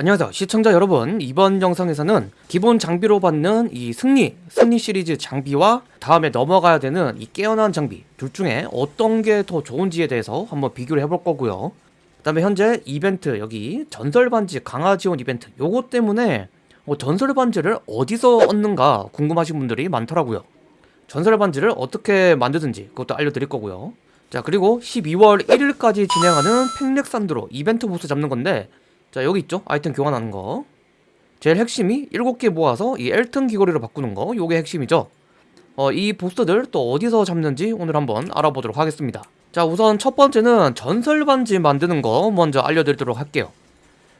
안녕하세요. 시청자 여러분 이번 영상에서는 기본 장비로 받는 이 승리 승리 시리즈 장비와 다음에 넘어가야 되는 이 깨어난 장비 둘 중에 어떤 게 더 좋은지에 대해서 한번 비교를 해볼 거고요. 그 다음에 현재 이벤트 여기 전설 반지 강화 지원 이벤트 요거 때문에 뭐 전설 반지를 어디서 얻는가 궁금하신 분들이 많더라고요. 전설 반지를 어떻게 만드든지 그것도 알려드릴 거고요. 자 그리고 12월 1일까지 진행하는 팽렉산드로 이벤트 보스 잡는 건데 자 여기 있죠? 아이템 교환하는 거. 제일 핵심이 7개 모아서 이 엘튼 귀걸이로 바꾸는 거. 요게 핵심이죠? 어, 이 보스들 또 어디서 잡는지 오늘 한번 알아보도록 하겠습니다. 자 우선 첫 번째는 전설 반지 만드는 거 먼저 알려드리도록 할게요.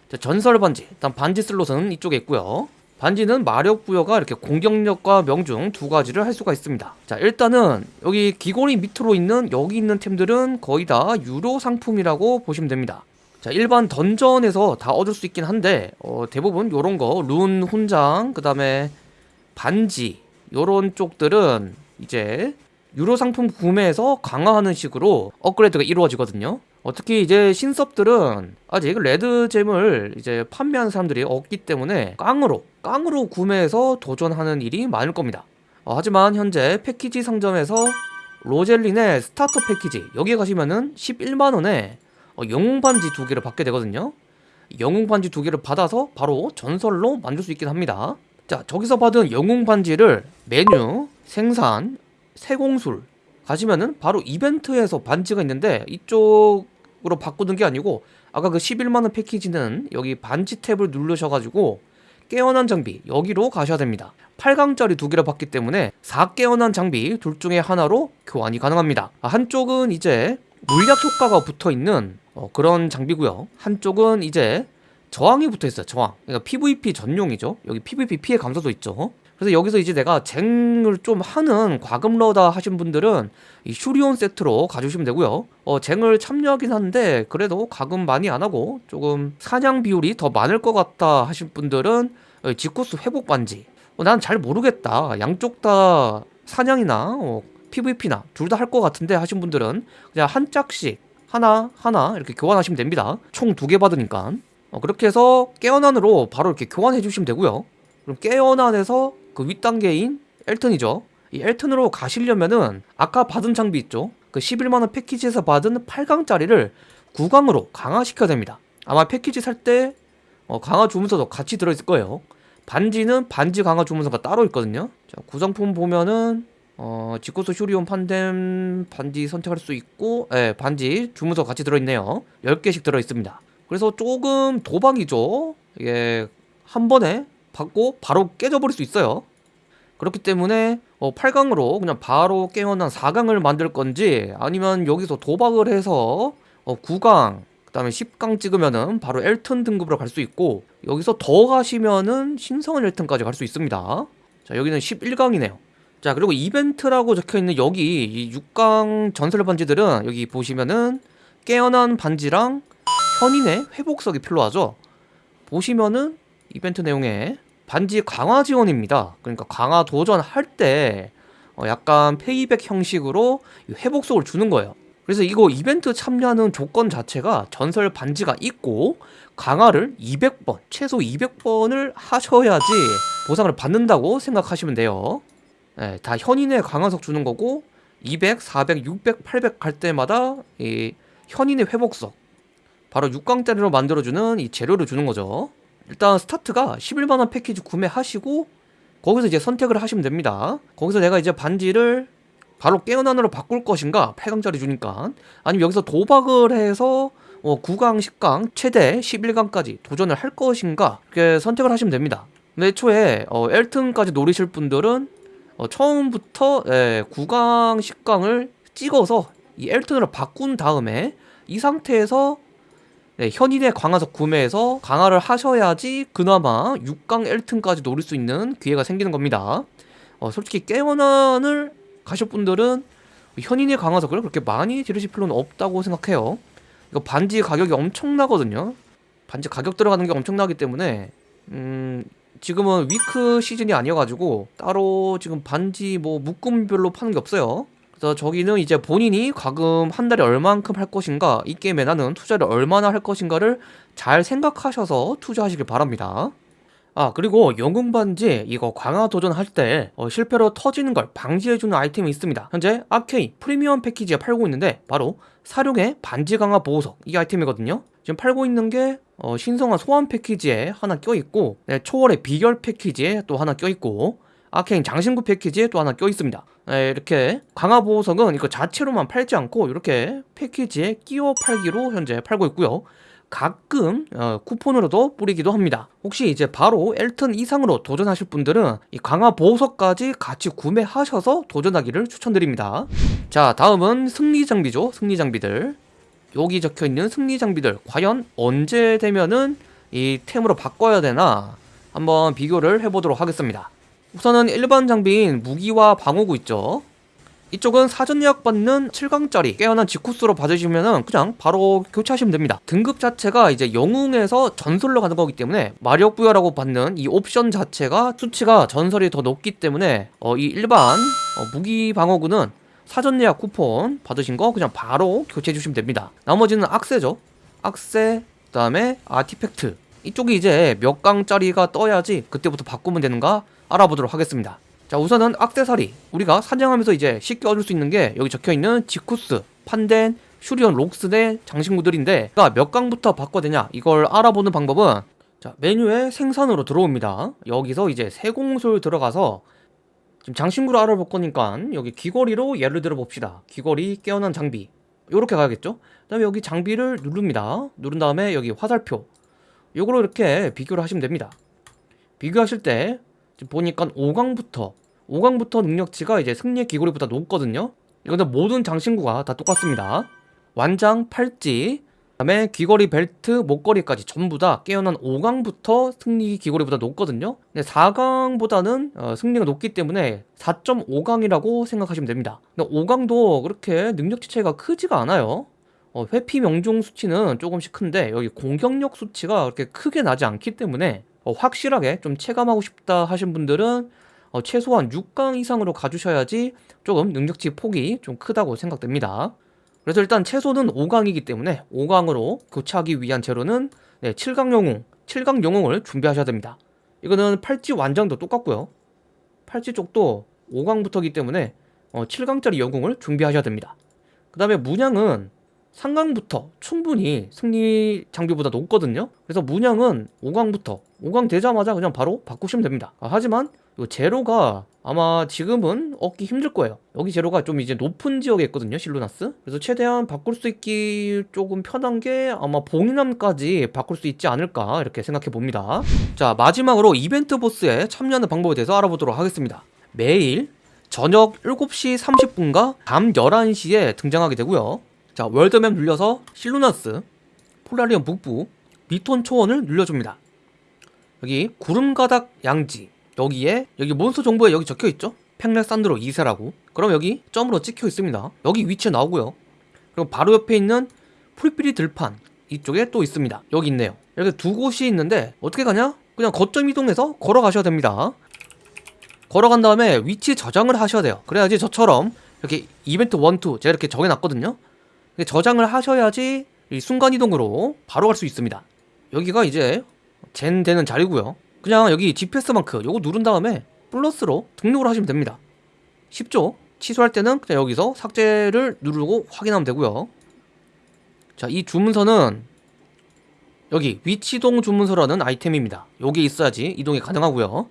자, 전설 반지. 일단 반지 슬롯은 이쪽에 있고요. 반지는 마력 부여가 이렇게 공격력과 명중 두 가지를 할 수가 있습니다. 자 일단은 여기 귀걸이 밑으로 있는 여기 있는 템들은 거의 다 유료 상품이라고 보시면 됩니다 자 일반 던전에서 다 얻을 수 있긴 한데 어, 대부분 요런 거룬 훈장 그 다음에 반지 요런 쪽들은 이제 유료 상품 구매해서 강화하는 식으로 업그레이드가 이루어지거든요. 어, 특히 이제 신섭들은 아직 레드잼을 이제 판매하는 사람들이 없기 때문에 깡으로 깡으로 구매해서 도전하는 일이 많을 겁니다. 어, 하지만 현재 패키지 상점에서 로젤린의 스타터 패키지 여기 가시면은 11만원에 어, 영웅 반지 두 개를 받게 되거든요. 영웅 반지 두 개를 받아서 바로 전설로 만들 수 있긴 합니다. 자 저기서 받은 영웅 반지를 메뉴, 생산, 세공술 가시면은 바로 이벤트에서 반지가 있는데 이쪽으로 바꾸는 게 아니고 아까 그 11만원 패키지는 여기 반지 탭을 누르셔가지고 깨어난 장비 여기로 가셔야 됩니다. 8강짜리 두 개를 받기 때문에 4깨어난 장비 둘 중에 하나로 교환이 가능합니다. 아, 한쪽은 이제 물약 효과가 붙어있는 어, 그런 장비고요. 한쪽은 이제 저항이 붙어있어요 저항. 그러니까 PVP 전용이죠. 여기 PVP 피해 감소도 있죠. 그래서 여기서 이제 내가 쟁을 좀 하는 과금러다 하신 분들은 이 슈리온 세트로 가주시면 되고요. 어, 쟁을 참여하긴 하는데 그래도 과금 많이 안하고 조금 사냥 비율이 더 많을 것 같다 하신 분들은 지코스 회복 반지. 어, 난잘 모르겠다. 양쪽 다 사냥이나 어, PVP나 둘 다 할 것 같은데 하신 분들은 그냥 한 짝씩 하나 하나 이렇게 교환하시면 됩니다. 총 두 개 받으니까. 어, 그렇게 해서 깨어난으로 바로 이렇게 교환해 주시면 되고요. 그럼 깨어난에서 그 윗단계인 엘튼이죠. 이 엘튼으로 가시려면은 아까 받은 장비 있죠? 그 11만원 패키지에서 받은 8강짜리를 9강으로 강화시켜야 됩니다. 아마 패키지 살때 어, 강화 주문서도 같이 들어있을 거예요. 반지는 반지 강화 주문서가 따로 있거든요. 자, 구성품 보면은 어, 지코스 슈리온 판뎀 반지 선택할 수 있고 예, 반지 주문서 같이 들어있네요. 10개씩 들어있습니다. 그래서 조금 도박이죠. 이게 한 번에 받고 바로 깨져버릴 수 있어요. 그렇기 때문에 어, 8강으로 그냥 바로 깨어난 4강을 만들 건지 아니면 여기서 도박을 해서 어, 9강 그 다음에 10강 찍으면은 바로 엘튼 등급으로 갈 수 있고 여기서 더 가시면은 신성한 엘튼까지 갈 수 있습니다. 자 여기는 11강이네요 자 그리고 이벤트라고 적혀있는 여기 이 6강 전설 반지들은 여기 보시면은 깨어난 반지랑 현인의 회복석이 필요하죠. 보시면은 이벤트 내용에 반지 강화 지원입니다. 그러니까 강화 도전할 때 어 약간 페이백 형식으로 회복석을 주는 거예요. 그래서 이거 이벤트 참여하는 조건 자체가 전설 반지가 있고 강화를 200번 최소 200번을 하셔야지 보상을 받는다고 생각하시면 돼요 네, 다 현인의 강화석 주는 거고 200, 400, 600, 800 갈 때마다 이 현인의 회복석 바로 6강짜리로 만들어주는 이 재료를 주는 거죠. 일단 스타트가 11만원 패키지 구매하시고 거기서 이제 선택을 하시면 됩니다. 거기서 내가 이제 반지를 바로 깨어난으로 바꿀 것인가? 8강짜리 주니까. 아니면 여기서 도박을 해서 어, 9강, 10강, 최대 11강까지 도전을 할 것인가? 이렇게 선택을 하시면 됩니다. 근데 애초에 어, 엘튼까지 노리실 분들은 어, 처음부터 예, 9강, 10강을 찍어서 이 엘튼으로 바꾼 다음에 이 상태에서 네, 현인의 강화석 구매해서 강화를 하셔야지 그나마 6강 엘튼까지 노릴 수 있는 기회가 생기는 겁니다. 어, 솔직히 깨어난을 가실 분들은 현인의 강화석을 그렇게 많이 지르실 필요는 없다고 생각해요. 이거 반지 가격이 엄청나거든요. 반지 가격 들어가는 게 엄청나기 때문에 음 지금은 위크 시즌이 아니어가지고 따로 지금 반지 뭐 묶음별로 파는 게 없어요 그래서 저기는 이제 본인이 과금 한 달에 얼만큼 할 것인가 이 게임에 나는 투자를 얼마나 할 것인가를 잘 생각하셔서 투자하시길 바랍니다. 아 그리고 영웅 반지 이거 강화 도전할 때 어, 실패로 터지는 걸 방지해주는 아이템이 있습니다. 현재 아케이 프리미엄 패키지에 팔고 있는데 바로 사룡의 반지 강화 보호석 이 아이템이거든요. 지금 팔고 있는 게 어, 신성한 소환 패키지에 하나 껴있고 네, 초월의 비결 패키지에 또 하나 껴있고 아케인 장신구 패키지에 또 하나 껴있습니다. 네, 이렇게 강화 보호석은 이거 자체로만 팔지 않고 이렇게 패키지에 끼워 팔기로 현재 팔고 있고요. 가끔 어, 쿠폰으로도 뿌리기도 합니다. 혹시 이제 바로 엘튼 이상으로 도전하실 분들은 이 강화 보호석까지 같이 구매하셔서 도전하기를 추천드립니다. 자, 다음은 승리 장비죠. 승리 장비들. 여기 적혀 있는 승리 장비들 과연 언제 되면은 이 템으로 바꿔야 되나 한번 비교를 해보도록 하겠습니다. 우선은 일반 장비인 무기와 방어구 있죠. 이쪽은 사전 예약 받는 7강짜리 깨어난 지쿠스로 받으시면은 그냥 바로 교체하시면 됩니다. 등급 자체가 이제 영웅에서 전설로 가는 거기 때문에 마력 부여라고 받는 이 옵션 자체가 수치가 전설이 더 높기 때문에 어, 이 일반 어, 무기 방어구는 사전 예약 쿠폰 받으신 거 그냥 바로 교체해 주시면 됩니다. 나머지는 악세죠. 악세, 그 다음에 아티팩트. 이쪽이 이제 몇 강짜리가 떠야지 그때부터 바꾸면 되는가 알아보도록 하겠습니다. 자 우선은 악세사리. 우리가 사냥하면서 이제 쉽게 얻을 수 있는 게 여기 적혀있는 지쿠스, 판덴, 슈리온, 록스의 장신구들인데 그러니까 몇 강부터 바꿔야 되냐? 이걸 알아보는 방법은 자 메뉴에 생산으로 들어옵니다. 여기서 이제 세공술 들어가서 지금 장신구를 알아볼 거니까 여기 귀걸이로 예를 들어 봅시다. 귀걸이 깨어난 장비. 요렇게 가야겠죠? 그 다음에 여기 장비를 누릅니다. 누른 다음에 여기 화살표. 요거로 이렇게 비교를 하시면 됩니다. 비교하실 때 지금 보니까 5강부터 5강부터 능력치가 이제 승리의 귀걸이보다 높거든요. 이거는 모든 장신구가 다 똑같습니다. 완장, 팔찌, 그다음에 귀걸이, 벨트, 목걸이까지 전부 다 깨어난 5강부터 승리 귀걸이보다 높거든요. 근데 4강보다는 어, 승리가 높기 때문에 4.5강이라고 생각하시면 됩니다. 근데 5강도 그렇게 능력치 차이가 크지가 않아요. 어, 회피 명중 수치는 조금씩 큰데 여기 공격력 수치가 그렇게 크게 나지 않기 때문에 어, 확실하게 좀 체감하고 싶다 하신 분들은 어, 최소한 6강 이상으로 가주셔야지 조금 능력치 폭이 좀 크다고 생각됩니다. 그래서 일단 최소는 5강이기 때문에 5강으로 교체하기 위한 재료는 네, 7강 영웅, 7강 영웅을 준비하셔야 됩니다. 이거는 팔찌 완장도 똑같고요. 팔찌 쪽도 5강부터기 때문에 어, 7강짜리 영웅을 준비하셔야 됩니다. 그 다음에 문양은 상강부터 충분히 승리 장비보다 높거든요 그래서 문양은 5강부터 5강 되자마자 그냥 바로 바꾸시면 됩니다 아, 하지만 이 제로가 아마 지금은 얻기 힘들 거예요. 여기 제로가 좀 이제 높은 지역에 있거든요 실루나스. 그래서 최대한 바꿀 수 있기 조금 편한 게 아마 봉인함까지 바꿀 수 있지 않을까 이렇게 생각해 봅니다. 자 마지막으로 이벤트 보스에 참여하는 방법에 대해서 알아보도록 하겠습니다. 매일 저녁 7시 30분과 밤 11시에 등장하게 되고요. 자 월드맵 눌려서 실루나스 폴라리온 북부 리톤 초원을 눌려줍니다. 여기 구름가닥 양지 여기에 여기 몬스터 정보에 여기 적혀있죠? 팽렉산드로 2세라고. 그럼 여기 점으로 찍혀 있습니다. 여기 위치에 나오고요. 그리고 바로 옆에 있는 풀피리 들판 이쪽에 또 있습니다. 여기 있네요. 이렇게 두 곳이 있는데 어떻게 가냐? 그냥 거점 이동해서 걸어가셔야 됩니다. 걸어간 다음에 위치 저장을 하셔야 돼요. 그래야지 저처럼 이렇게 이벤트 1, 2 제가 이렇게 정해놨거든요. 저장을 하셔야지 순간이동으로 바로 갈 수 있습니다. 여기가 이제 젠 되는 자리고요 그냥 여기 GPS 마크 요거 누른 다음에 플러스로 등록을 하시면 됩니다. 쉽죠? 취소할 때는 그냥 여기서 삭제를 누르고 확인하면 되고요. 자이 주문서는 여기 위치동 주문서라는 아이템입니다. 여기 있어야지 이동이 가능하고요.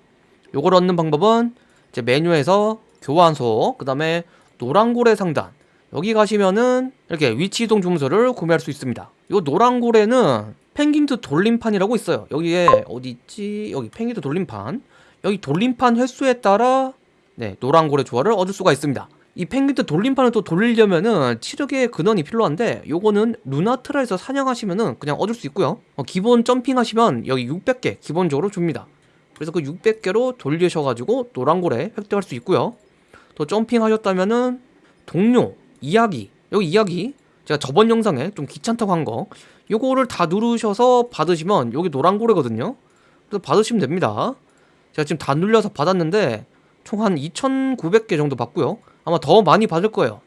요걸 얻는 방법은 이제 메뉴에서 교환소 그 다음에 노란고래 상단. 여기 가시면은 이렇게 위치 이동 주문서를 구매할 수 있습니다. 이 노란고래는 펭귄트 돌림판이라고 있어요. 여기에 어디 있지? 여기 펭귄트 돌림판. 여기 돌림판 횟수에 따라 네 노란고래 조화를 얻을 수가 있습니다. 이 펭귄트 돌림판을 또 돌리려면은 치력의 근원이 필요한데 요거는 루나트라에서 사냥하시면은 그냥 얻을 수 있고요. 어, 기본 점핑하시면 여기 600개 기본적으로 줍니다. 그래서 그 600개로 돌리셔가지고 노란고래 획득할 수 있고요. 또 점핑하셨다면은 동료 이야기. 여기 이야기. 제가 저번 영상에 좀 귀찮다고 한거 요거를 다 누르셔서 받으시면 여기 노란 고래거든요 그래서 받으시면 됩니다 제가 지금 다 눌려서 받았는데 총 한 2900개 정도 받고요 아마 더 많이 받을 거예요.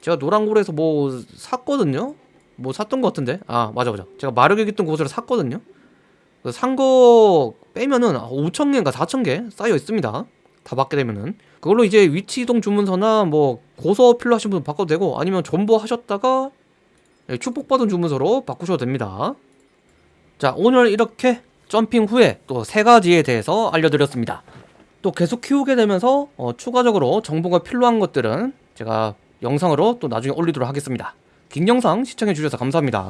제가 노란골에서 뭐 샀거든요. 뭐 샀던 것 같은데. 아 맞아 맞아. 제가 마르게 깃던 곳으로 샀거든요. 산 거 빼면은 5천 개인가 4천 개 쌓여 있습니다. 다 받게 되면은 그걸로 이제 위치 이동 주문서나 뭐 고서 필요하신 분 바꿔도 되고 아니면 존버 하셨다가 예, 축복받은 주문서로 바꾸셔도 됩니다. 자 오늘 이렇게 점핑 후에 또 세 가지에 대해서 알려드렸습니다. 또 계속 키우게 되면서 어, 추가적으로 정보가 필요한 것들은 제가 영상으로 또 나중에 올리도록 하겠습니다. 긴 영상 시청해 주셔서 감사합니다.